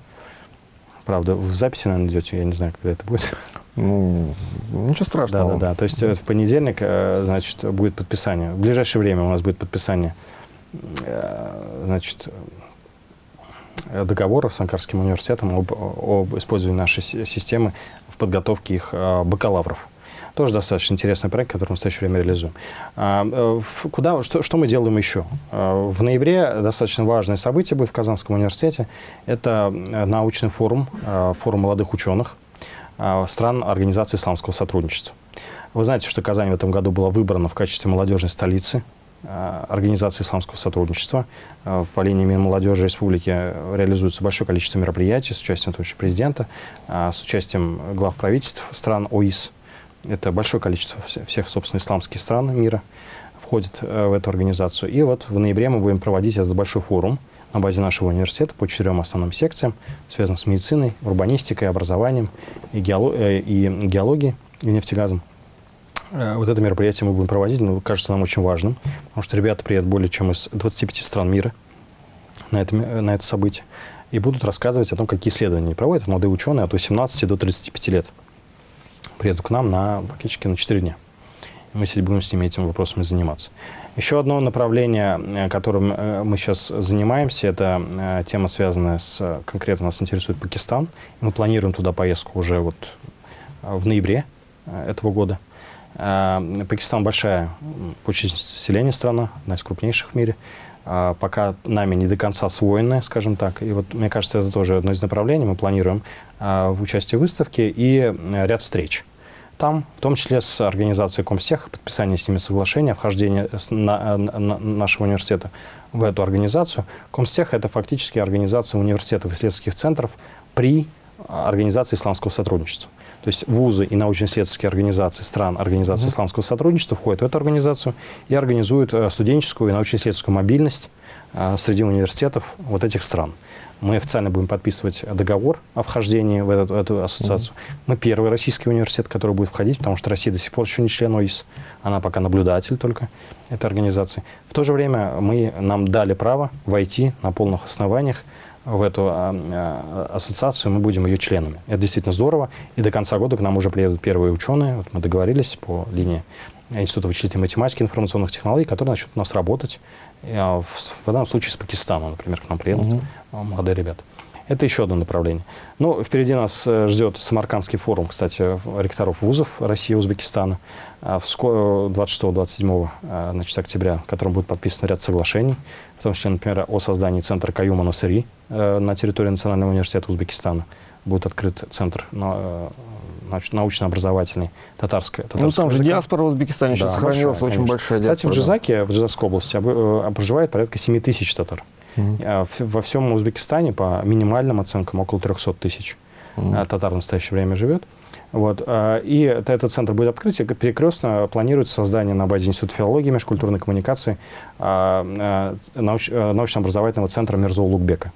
правда, в записи, наверное, идете, я не знаю, когда это будет. Ну, ничего страшного. Да, да, да. То есть э, в понедельник, э, значит, будет подписание. В ближайшее время у нас будет подписание, э, значит, договора с Анкарским университетом об, об использовании нашей системы в подготовке их бакалавров. Тоже достаточно интересный проект, который мы в настоящее время реализуем. А, куда, что, что мы делаем еще? В ноябре достаточно важное событие будет в Казанском университете. Это научный форум, форум молодых ученых стран Организации исламского сотрудничества. Вы знаете, что Казань в этом году была выбрана в качестве молодежной столицы Организации исламского сотрудничества. По линии Минмолодежи Республики реализуется большое количество мероприятий с участием президента, с участием глав правительств стран ОИС. Это большое количество всех, собственно, исламских стран мира входит э, в эту организацию. И вот в ноябре мы будем проводить этот большой форум на базе нашего университета по четырем основным секциям, связанным с медициной, урбанистикой, образованием и, геолог, э, и геологией, и нефтегазом. Э, вот это мероприятие мы будем проводить, ну, кажется нам очень важным, потому что ребята приедут более чем из 25 стран мира на это, на это событие и будут рассказывать о том, какие исследования проводят, молодые ученые от 18 до 35 лет приедут к нам на, фактически на 4 дня. Мы будем с ними этими вопросами заниматься. Еще одно направление, э, которым э, мы сейчас занимаемся, это э, тема, связанная с... Конкретно нас интересует Пакистан. Мы планируем туда поездку уже вот в ноябре этого года. Пакистан большая по численности населения страна, одна из крупнейших в мире. Пока нами не до конца освоенная, скажем так. И вот, мне кажется, это тоже одно из направлений. Мы планируем в участии в выставке и ряд встреч там, в том числе с организацией Комстех, подписание с ними соглашения, вхождение на, на, нашего университета в эту организацию. Комстех – это фактически организация университетов и исследовательских центров при организации исламского сотрудничества. То есть вузы и научно-исследовательские организации стран Организации mm -hmm. исламского сотрудничества входят в эту организацию и организуют э, студенческую и научно-исследовательскую мобильность э, среди университетов вот этих стран. Мы официально будем подписывать договор о вхождении в эту, эту ассоциацию. Mm -hmm. Мы первый российский университет, который будет входить, потому что Россия до сих пор еще не член ОИС. Она пока наблюдатель только этой организации. В то же время мы, нам дали право войти на полных основаниях в эту а, а, ассоциацию, мы будем ее членами. Это действительно здорово. И до конца года к нам уже приедут первые ученые. Вот мы договорились по линии Института вычислительной математики и информационных технологий, которые начнут у нас работать. А, в, данном случае с Пакистана, например, к нам приедут угу. молодые ребята. Это еще одно направление. Ну, впереди нас э, ждет Самаркандский форум, кстати, ректоров вузов России и Узбекистана. 26-27 э, значит, октября, в котором будет подписан ряд соглашений, в том числе, например, о создании центра Каюма Насыри на территории Национального университета Узбекистана. Будет открыт центр научно-образовательный татарская. Ну, там же диаспора в Узбекистане да, еще сохранилась, большая, очень большая диаспора. Кстати, в Джизаке, в Джизакской области, э, проживает порядка 7 тысяч татар. Угу. Во всем Узбекистане по минимальным оценкам около 300 тысяч угу. татар в настоящее время живет. Вот. И этот центр будет открыт, и перекрестно планируется создание на базе Института филологии и межкультурной коммуникации науч, научно-образовательного центра Мирзо Лукбека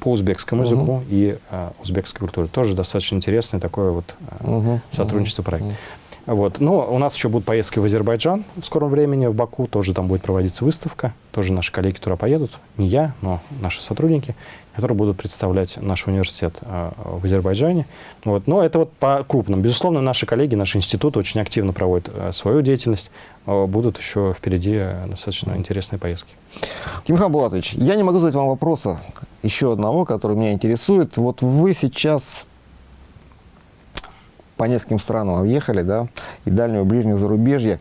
по узбекскому языку угу. и узбекской культуре. Тоже достаточно интересный такой вот угу. сотрудничество проект. Угу. Вот. Но у нас еще будут поездки в Азербайджан в скором времени, в Баку. Тоже там будет проводиться выставка. Тоже наши коллеги туда поедут. Не я, но наши сотрудники, которые будут представлять наш университет э, в Азербайджане. Вот. Но это вот по крупным. Безусловно, наши коллеги, наш институт очень активно проводят э, свою деятельность. Э, будут еще впереди достаточно интересные поездки. Тимхан Булатович, я не могу задать вам вопроса еще одного, который меня интересует. Вот вы сейчас по нескольким странам объехали, да, и дальнего, и ближнего зарубежья.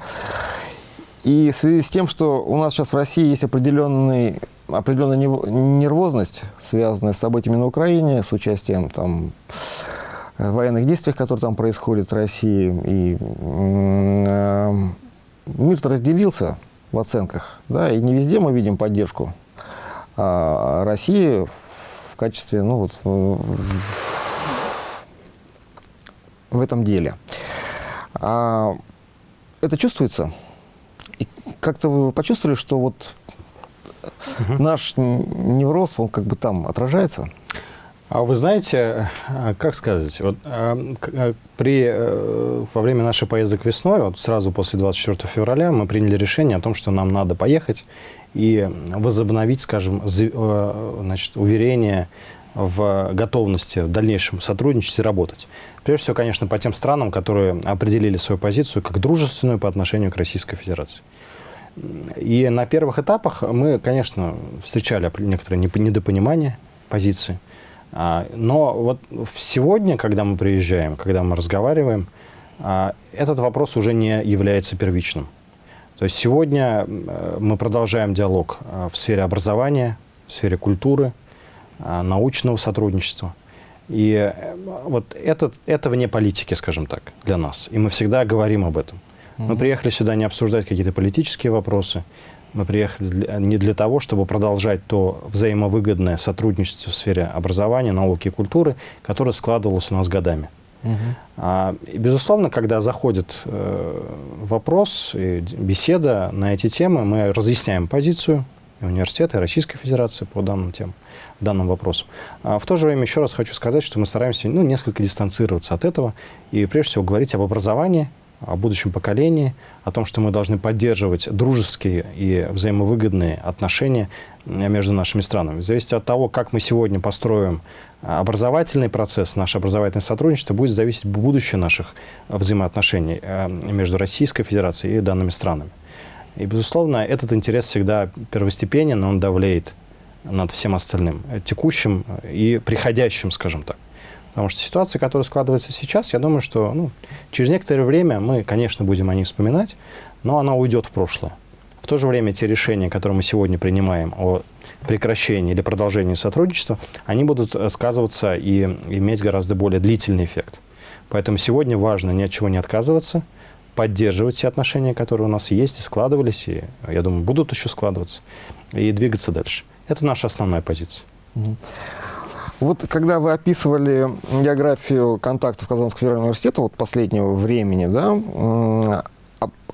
И в связи с тем, что у нас сейчас в России есть определенный, определенная нервозность, связанная с событиями на Украине, с участием там, военных действий, которые там происходят в России, и э, мир разделился в оценках, да, и не везде мы видим поддержку а России в качестве, ну вот, в этом деле. А, это чувствуется? И как-то вы почувствовали, что вот угу. наш невроз, он как бы там отражается? А вы знаете, как сказать, вот, а, а, при, э, во время нашей поездок весной, вот сразу после 24 февраля, мы приняли решение о том, что нам надо поехать и возобновить, скажем, э, значит, уверение в готовности в дальнейшем сотрудничать и работать. Прежде всего, конечно, по тем странам, которые определили свою позицию как дружественную по отношению к Российской Федерации. И на первых этапах мы, конечно, встречали некоторое недопонимание позиции. А, но вот сегодня, когда мы приезжаем, когда мы разговариваем, а, этот вопрос уже не является первичным. То есть сегодня мы продолжаем диалог а, в сфере образования, в сфере культуры, научного сотрудничества. И э, вот это, это вне политики, скажем так, для нас. И мы всегда говорим об этом. Мы приехали сюда не обсуждать какие-то политические вопросы. Мы приехали для, не для того, чтобы продолжать то взаимовыгодное сотрудничество в сфере образования, науки и культуры, которое складывалось у нас годами. Угу. А, и, безусловно, когда заходит э, вопрос и беседа на эти темы, мы разъясняем позицию университета, и Российской Федерации по данным темам данным вопросом. А в то же время еще раз хочу сказать, что мы стараемся ну, несколько дистанцироваться от этого и прежде всего говорить об образовании, о будущем поколении, о том, что мы должны поддерживать дружеские и взаимовыгодные отношения между нашими странами. В зависимости от того, как мы сегодня построим образовательный процесс, наше образовательное сотрудничество, будет зависеть будущее наших взаимоотношений э, между Российской Федерацией и данными странами. И, безусловно, этот интерес всегда первостепенен, он давлеет над всем остальным, э, текущим и приходящим, скажем так. Потому что ситуация, которая складывается сейчас, я думаю, что ну, через некоторое время мы, конечно, будем о ней вспоминать, но она уйдет в прошлое. В то же время те решения, которые мы сегодня принимаем о прекращении или продолжении сотрудничества, они будут э, сказываться и иметь гораздо более длительный эффект. Поэтому сегодня важно ни от чего не отказываться, поддерживать те отношения, которые у нас есть и складывались, и, я думаю, будут еще складываться, и двигаться дальше. Это наша основная позиция. Вот когда вы описывали географию контактов Казанского федерального университета вот последнего времени, да,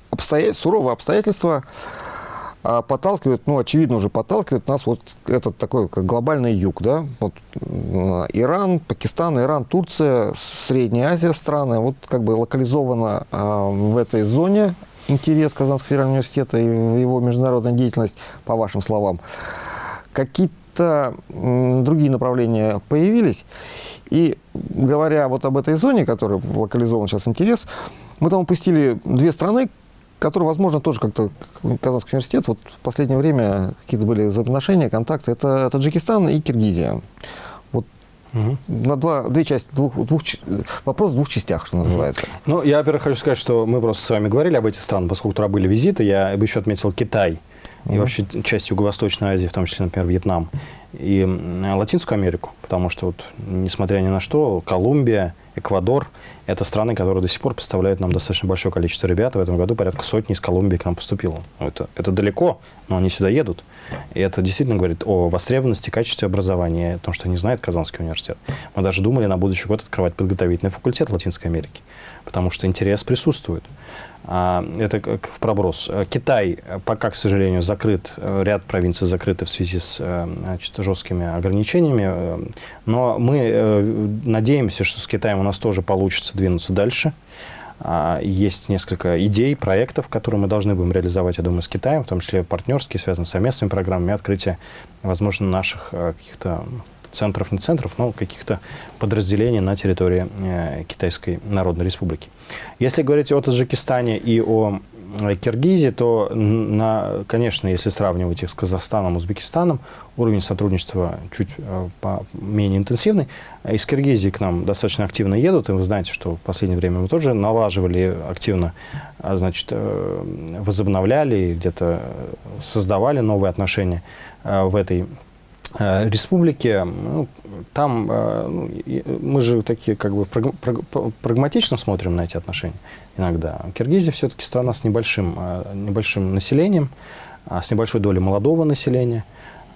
обстоят, суровые обстоятельства а, подталкивают, ну, очевидно уже подталкивают нас вот этот такой как глобальный юг, да, вот Иран, Пакистан, Иран, Турция, Средняя Азия страны, вот как бы локализовано а, в этой зоне интерес Казанского федерального университета и его международная деятельность, по вашим словам какие-то другие направления появились. И говоря вот об этой зоне, которая локализован сейчас интерес, мы там упустили две страны, которые, возможно, тоже как-то Казанский университет, вот в последнее время какие-то были взаимоотношения, контакты, это Таджикистан и Киргизия. Вот угу. на два, две части, двух, двух, вопрос в двух частях, что называется. Угу. Ну, я, во-первых, хочу сказать, что мы просто с вами говорили об этих странах, поскольку туда были визиты, я бы еще отметил Китай и вообще часть Юго-Восточной Азии, в том числе, например, Вьетнам. и Латинскую Америку, потому что, вот, несмотря ни на что, Колумбия, Эквадор – это страны, которые до сих пор представляют нам достаточно большое количество ребят. В этом году порядка сотни из Колумбии к нам поступило. Это, это далеко, но они сюда едут. И это действительно говорит о востребованности, качестве образования, о том, что не знает Казанский университет. Мы даже думали на будущий год открывать подготовительный факультет Латинской Америки, потому что интерес присутствует. А, это в проброс. Китай пока, к сожалению, закрыт, ряд провинций закрыты в связи с э, значит, жесткими ограничениями, но мы э, надеемся, что с Китаем у нас тоже получится двинуться дальше. А, есть несколько идей, проектов, которые мы должны будем реализовать, я думаю, с Китаем, в том числе партнерские, связанные с совместными программами, открытия, возможно, наших э, каких-то центров, не центров, но каких-то подразделений на территории э, Китайской Народной Республики. Если говорить о Таджикистане и о э, Киргизии, то, на, конечно, если сравнивать их с Казахстаном, Узбекистаном, уровень сотрудничества чуть э, по, менее интенсивный. Из Киргизии к нам достаточно активно едут, и вы знаете, что в последнее время мы тоже налаживали активно, а, значит, возобновляли, где-то создавали новые отношения в этой Э, республики, ну, там э, ну, мы же такие как бы прагматично смотрим на эти отношения иногда. Киргизия все-таки страна с небольшим, э, небольшим населением, с небольшой долей молодого населения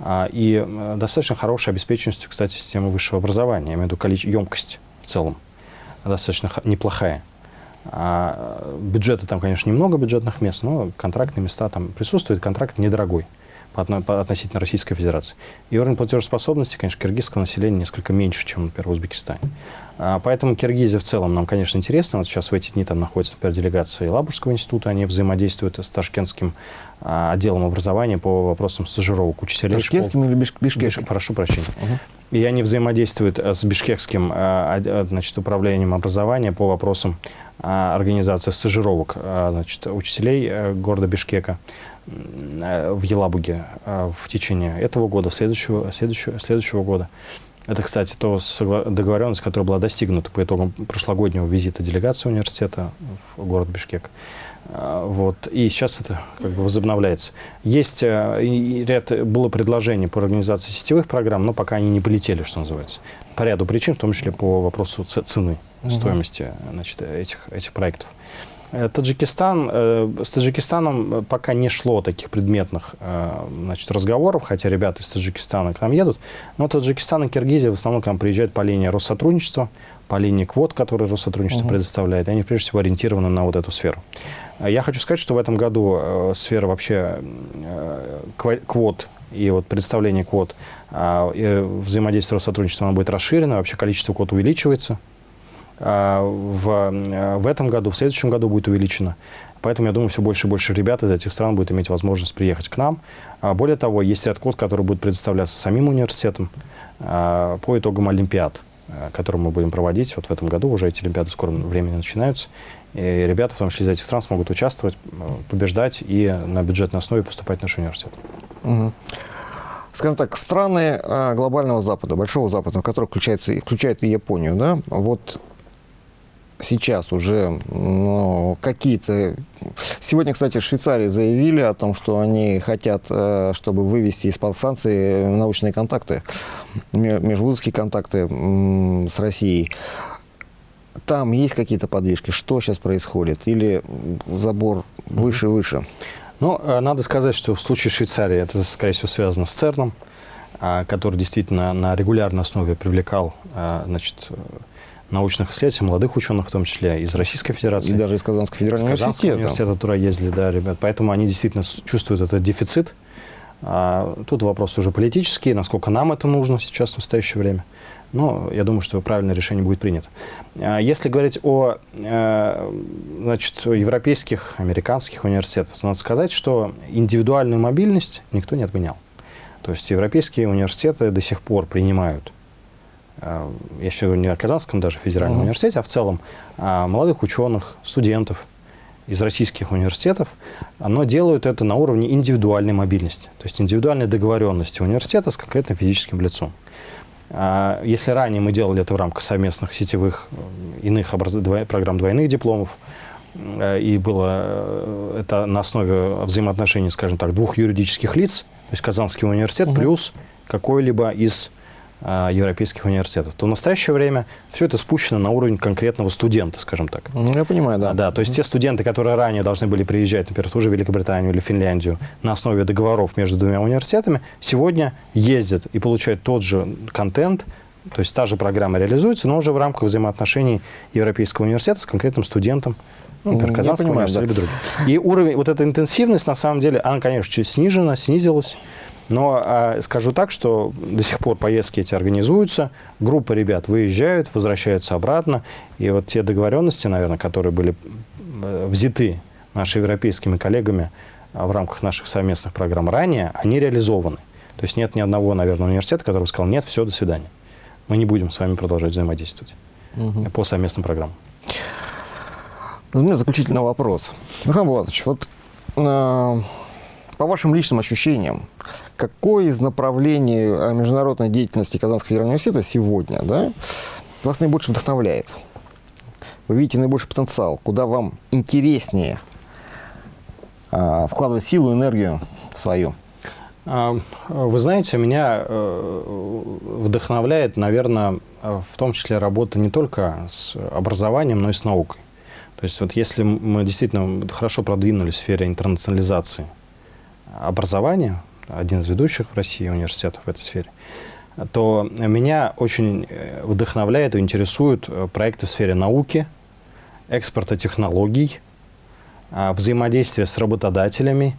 и достаточно хорошей обеспеченностью, кстати, системы высшего образования. Я имею в виду емкость в целом достаточно неплохая. Бюджета там, конечно, немного бюджетных мест, но контрактные места там присутствуют, контракт недорогой относительно Российской Федерации. И уровень платежеспособности, конечно, киргизского населения несколько меньше, чем, например, в Узбекистане. А, поэтому Киргизия в целом нам, конечно, интересна. Вот сейчас в эти дни там находится, например, делегация Лабужского института. Они взаимодействуют с Ташкентским а, отделом образования по вопросам стажировок учителей Ташкентским или бишкекским? Биш, прошу прощения. Угу. И они взаимодействуют э, с бишкекским а, значит, управлением образования по вопросам организации стажировок значит, учителей э, города Бишкека. Э, в Елабуге э, в течение этого года, следующего, следующего, следующего года. Это, кстати, то договоренность, которая была достигнута по итогам прошлогоднего визита делегации университета в город Бишкек. Э, вот. И сейчас это как бы возобновляется. Есть ряд, было предложений по организации сетевых программ, но пока они не полетели, что называется. По ряду причин, в том числе по вопросу цены, угу. стоимости значит, этих, этих проектов. Э, Таджикистан, э, с Таджикистаном пока не шло таких предметных э, значит, разговоров, хотя ребята из Таджикистана к нам едут. Но Таджикистан и Киргизия в основном к нам приезжают по линии Россотрудничества, по линии квот, которые Россотрудничество угу. предоставляет. Они, прежде всего, ориентированы на вот эту сферу. Я хочу сказать, что в этом году сфера вообще квот и вот представление квот, взаимодействие Россотрудничества, оно будет расширено, вообще количество квот увеличивается. А, в, в этом году, в следующем году будет увеличено. Поэтому, я думаю, все больше и больше ребят из этих стран будет иметь возможность приехать к нам. А, более того, есть ряд код, который будет предоставляться самим университетом а, по итогам Олимпиад, которые мы будем проводить. Вот в этом году уже эти Олимпиады в времени начинаются. И ребята, в том числе из этих стран, смогут участвовать, побеждать и на бюджетной основе поступать в наш университет. Угу скажем так, страны глобального Запада, Большого Запада, в который включается, включает и Японию, да, вот сейчас уже ну, какие-то... Сегодня, кстати, в Швейцарии заявили о том, что они хотят, э, чтобы вывести из-под санкций научные контакты, межвузовские контакты с Россией. Там есть какие-то подвижки? Что сейчас происходит? Или забор выше и выше? Ну, э, надо сказать, что в случае Швейцарии это, скорее всего, связано с ЦЕРНом, а, который действительно на регулярной основе привлекал а, значит, научных исследователей, молодых ученых в том числе, из Российской Федерации. И даже из Казанского федерального университета. университета, туда ездили, да, ребят. Поэтому они действительно чувствуют этот дефицит. А, тут вопрос уже политический, насколько нам это нужно сейчас в настоящее время. Но я думаю, что правильное решение будет принято. А, если говорить о э, значит, европейских, американских университетах, то надо сказать, что индивидуальную мобильность никто не отменял. То есть европейские университеты до сих пор принимают я еще не о Казанском даже федеральном uh -huh. университете, а в целом а, молодых ученых, студентов из российских университетов, но делают это на уровне индивидуальной мобильности, то есть индивидуальной договоренности университета с конкретным физическим лицом. А, если ранее мы делали это в рамках совместных сетевых э, иных образ... программ двойных дипломов, э, и было это на основе взаимоотношений, скажем так, двух юридических лиц, то есть Казанский университет угу. плюс какой-либо из а, европейских университетов, то в настоящее время все это спущено на уровень конкретного студента, скажем так. Ну, я понимаю, да. Да, то есть те студенты, которые ранее должны были приезжать, например, в ту же Великобританию или Финляндию на основе договоров между двумя университетами, сегодня ездят и получают тот же контент, то есть та же программа реализуется, но уже в рамках взаимоотношений Европейского университета с конкретным студентом, ну, например, Казанского понимаю, университета да. или других. И уровень, вот эта интенсивность, на самом деле, она, конечно, чуть снижена, снизилась, но а, скажу так, что до сих пор поездки эти организуются, группа ребят выезжают, возвращаются обратно, и вот те договоренности, наверное, которые были э, взяты нашими европейскими коллегами а, в рамках наших совместных программ ранее, они реализованы. То есть нет ни одного, наверное, университета, который сказал, нет, все, до свидания. Мы не будем с вами продолжать взаимодействовать по совместным программам. У меня заключительный вопрос. Михаил Булатович, вот э, по вашим личным ощущениям, какое из направлений э, международной деятельности Казанского федерального университета сегодня да, вас наибольше вдохновляет? Вы видите наибольший потенциал, куда вам интереснее э, вкладывать силу, энергию свою? А, Вы знаете, меня э, вдохновляет, наверное, в том числе работа не только с образованием, но и с наукой. То есть вот если мы действительно хорошо продвинулись в сфере интернационализации образования, один из ведущих в России университетов в этой сфере, то меня очень э, вдохновляет и интересуют э, проекты в сфере науки, экспорта технологий, а, взаимодействия с работодателями.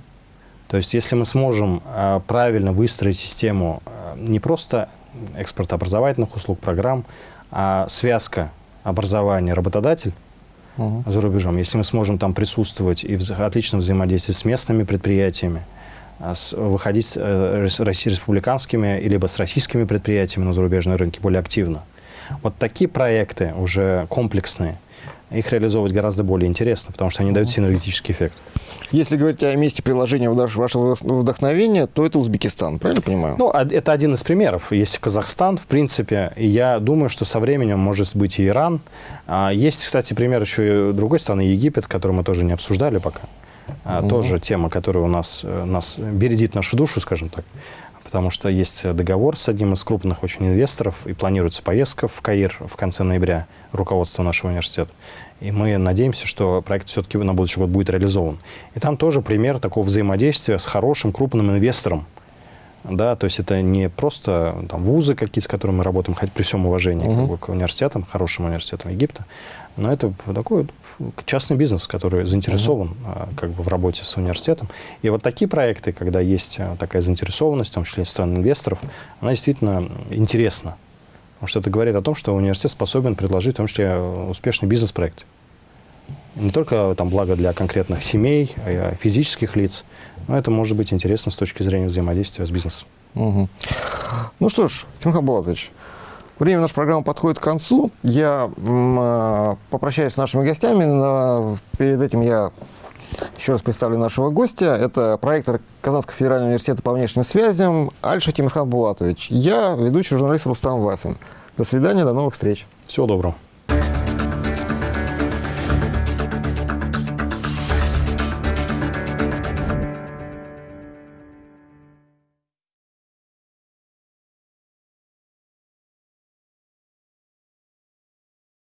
То есть если мы сможем правильно выстроить систему не просто экспорта образовательных услуг, программ, а связка образования работодатель Мгм. за рубежом, если мы сможем там присутствовать и в отличном взаимодействии с местными предприятиями, выходить с, э, республиканскими либо с российскими предприятиями на зарубежные рынки более активно. Вот такие проекты уже комплексные, их реализовывать гораздо более интересно, потому что они дают синергетический эффект. Если говорить о месте приложения вашего вдохновения, то это Узбекистан, правильно понимаю? Ну, а- это один из примеров. Есть Казахстан, в принципе, и я думаю, что со временем может быть и Иран. А, Есть, кстати, пример еще и другой страны, Египет, который мы тоже не обсуждали пока. Мгм. Тоже тема, которая у нас, э, нас бередит нашу душу, скажем так. Потому что есть договор с одним из крупных очень инвесторов, и планируется поездка в Каир в конце ноября руководства нашего университета. И мы надеемся, что проект все-таки на будущий год будет реализован. И там тоже пример такого взаимодействия с хорошим крупным инвестором, да, то есть это не просто там, вузы какие-то, с которыми мы работаем, хоть при всем уважении Мгм. как бы, к университетам, хорошим университетам Египта, но это такой частный бизнес, который заинтересован а, как бы в работе с университетом. И вот такие проекты, когда есть а, такая заинтересованность, в том числе стороны инвесторов, она действительно интересна. Потому что это говорит о том, что университет способен предложить в том числе э, успешный бизнес-проект. Не только там благо для конкретных семей, а и физических лиц, но это может быть интересно с точки зрения взаимодействия с бизнесом. Мгм. Ну что ж, Тимохан Булатович, время нашей программы подходит к концу. Я э, попрощаюсь с нашими гостями, но перед этим я еще раз представлю нашего гостя. Это проектор Казанского федерального университета по внешним связям Альша Тимирхан Булатович. Я ведущий журналист Рустам Вафин. До свидания, до новых встреч. Всего доброго.